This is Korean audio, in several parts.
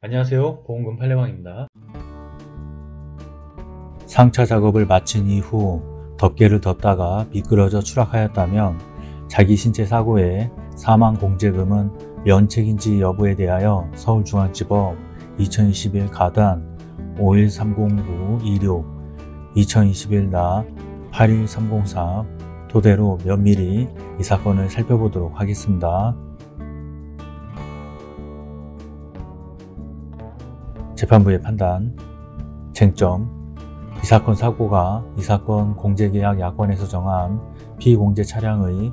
안녕하세요 보험금 팔례방입니다 상차 작업을 마친 이후 덮개를 덮다가 미끄러져 추락하였다면 자기 신체 사고의 사망 공제금은 면책인지 여부에 대하여 서울중앙지법 2021 가단 513096 2021 나 81304 토대로 면밀히 이 사건을 살펴보도록 하겠습니다. 재판부의 판단 쟁점 이 사건 사고가 이 사건 공제계약 약관에서 정한 피공제 차량의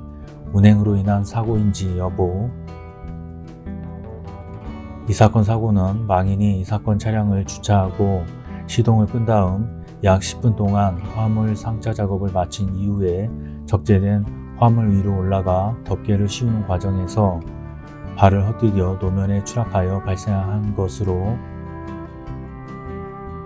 운행으로 인한 사고인지 여부. 이 사건 사고는 망인이 이 사건 차량을 주차하고 시동을 끈 다음 약 10분 동안 화물 상차 작업을 마친 이후에 적재된 화물 위로 올라가 덮개를 씌우는 과정에서 발을 헛디뎌 노면에 추락하여 발생한 것으로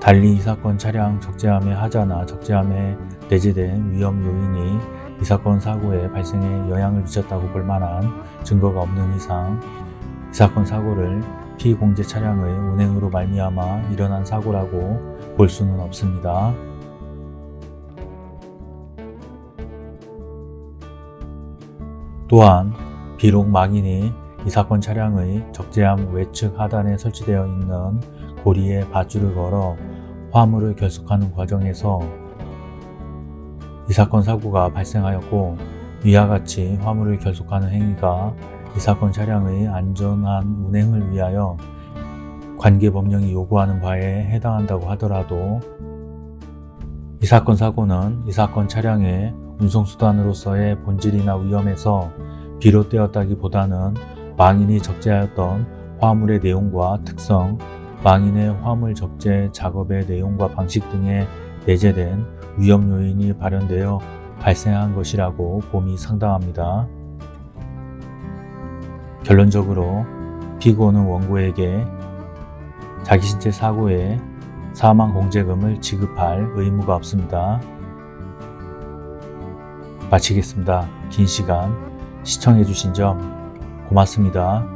달리 이 사건 차량 적재함의 하자나 적재함에 내재된 위험 요인이 이 사건 사고의 발생에 영향을 미쳤다고 볼 만한 증거가 없는 이상 이 사건 사고를 피공제 차량의 운행으로 말미암아 일어난 사고라고 볼 수는 없습니다. 또한 비록 망인이 이 사건 차량의 적재함 외측 하단에 설치되어 있는 고리에 밧줄을 걸어 화물을 결속하는 과정에서 이 사건 사고가 발생하였고 위와 같이 화물을 결속하는 행위가 이 사건 차량의 안전한 운행을 위하여 관계법령이 요구하는 바에 해당한다고 하더라도 이 사건 사고는 이 사건 차량의 운송수단으로서의 본질이나 위험에서 비롯되었다기보다는 망인이 적재하였던 화물의 내용과 특성, 망인의 화물 적재 작업의 내용과 방식 등에 내재된 위험 요인이 발현되어 발생한 것이라고 봄이 상당합니다. 결론적으로 피고는 원고에게 자기 신체 사고에 사망 공제금을 지급할 의무가 없습니다. 마치겠습니다. 긴 시간 시청해주신 점 고맙습니다.